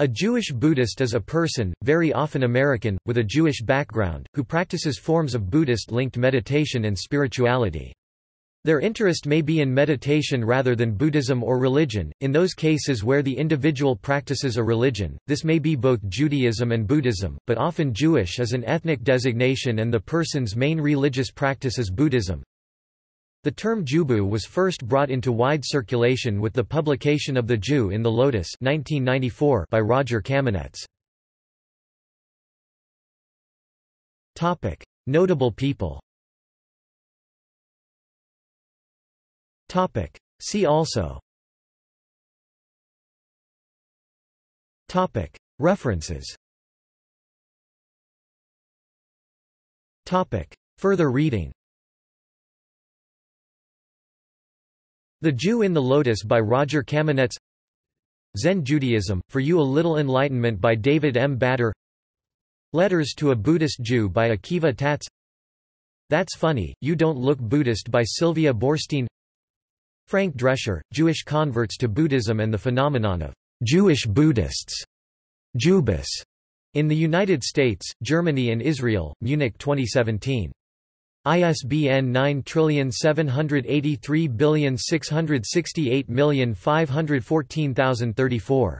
A Jewish Buddhist is a person, very often American, with a Jewish background, who practices forms of Buddhist-linked meditation and spirituality. Their interest may be in meditation rather than Buddhism or religion. In those cases where the individual practices a religion, this may be both Judaism and Buddhism, but often Jewish is an ethnic designation and the person's main religious practice is Buddhism. The term Jubu was first brought into wide circulation with the publication of The Jew in the Lotus 1994 by Roger Kamenetz. Notable people See also References Further reading The Jew in the Lotus by Roger Kamenetz Zen Judaism, For You a Little Enlightenment by David M. Bader Letters to a Buddhist Jew by Akiva Tatz That's Funny, You Don't Look Buddhist by Sylvia Boorstein Frank Drescher, Jewish Converts to Buddhism and the Phenomenon of Jewish Buddhists Jubus, in the United States, Germany and Israel, Munich 2017. ISBN 9783668514034.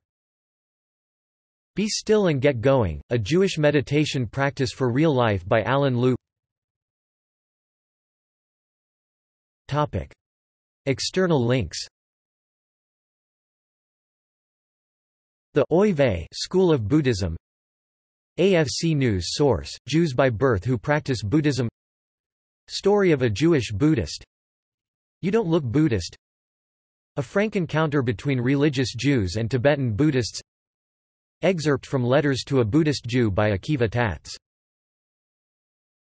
Be Still and Get Going, A Jewish Meditation Practice for Real Life by Alan Lew External links. The Oy School of Buddhism. ABC News Source, Jews by Birth Who Practice Buddhism Story of a Jewish Buddhist. You Don't Look Buddhist. A frank encounter between religious Jews and Tibetan Buddhists. Excerpt from Letters to a Buddhist Jew by Akiva Tatz